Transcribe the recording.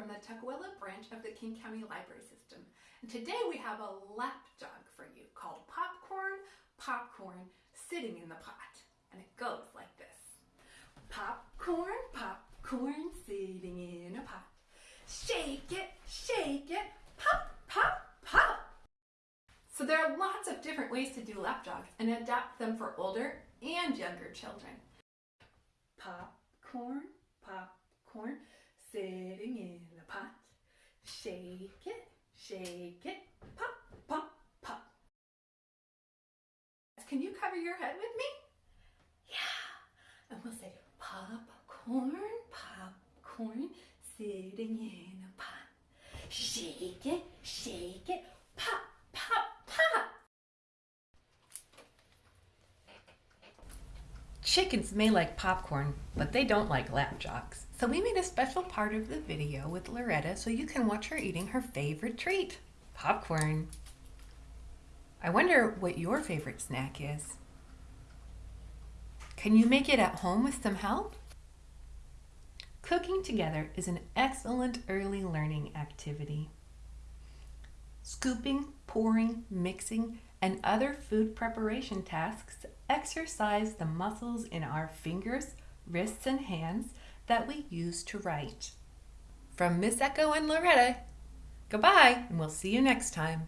from the Tukwila branch of the King County Library System. And today we have a lap jog for you called Popcorn, Popcorn, Sitting in the Pot. And it goes like this. Popcorn, popcorn, sitting in a pot. Shake it, shake it, pop, pop, pop. So there are lots of different ways to do lap jogs and adapt them for older and younger children. Popcorn, popcorn, sitting in pot. Shake it, shake it, pop, pop, pop. Can you cover your head with me? Yeah. And we'll say popcorn, popcorn, sitting in a pot. Shake it, shake it, pop, pop, pop. Chickens may like popcorn, but they don't like lap jogs. So we made a special part of the video with Loretta so you can watch her eating her favorite treat, popcorn. I wonder what your favorite snack is. Can you make it at home with some help? Cooking together is an excellent early learning activity. Scooping, pouring, mixing, and other food preparation tasks exercise the muscles in our fingers, wrists, and hands that we use to write. From Miss Echo and Loretta, goodbye, and we'll see you next time.